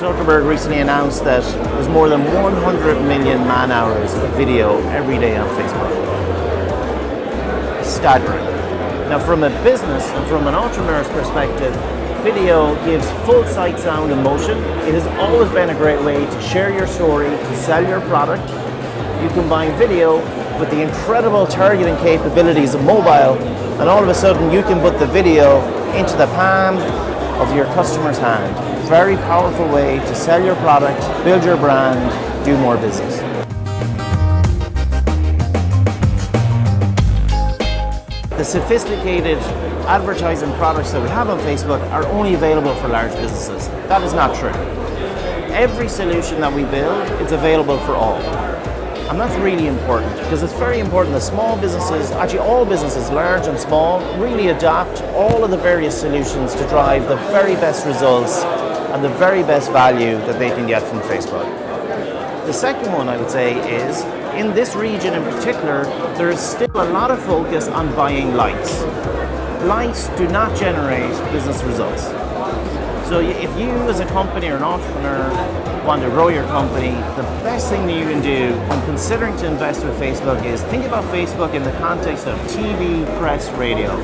Zuckerberg recently announced that there's more than 100 million man hours of video every day on Facebook. Staggering. Now from a business and from an entrepreneur's perspective, video gives full sight, sound and motion. It has always been a great way to share your story, to sell your product. You combine video with the incredible targeting capabilities of mobile and all of a sudden you can put the video into the palm of your customer's hand. Very powerful way to sell your product, build your brand, do more business. The sophisticated advertising products that we have on Facebook are only available for large businesses. That is not true. Every solution that we build is available for all. And that's really important because it's very important that small businesses, actually all businesses, large and small, really adopt all of the various solutions to drive the very best results and the very best value that they can get from Facebook. The second one I would say is, in this region in particular, there is still a lot of focus on buying likes. Likes do not generate business results. So if you as a company or an entrepreneur want to grow your company, the best thing that you can do when considering to invest with Facebook is think about Facebook in the context of TV, press, radio.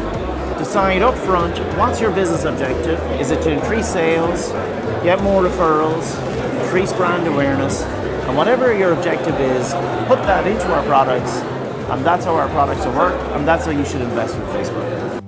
Decide up front, what's your business objective? Is it to increase sales, get more referrals, increase brand awareness, and whatever your objective is, put that into our products, and that's how our products will work, and that's how you should invest with Facebook.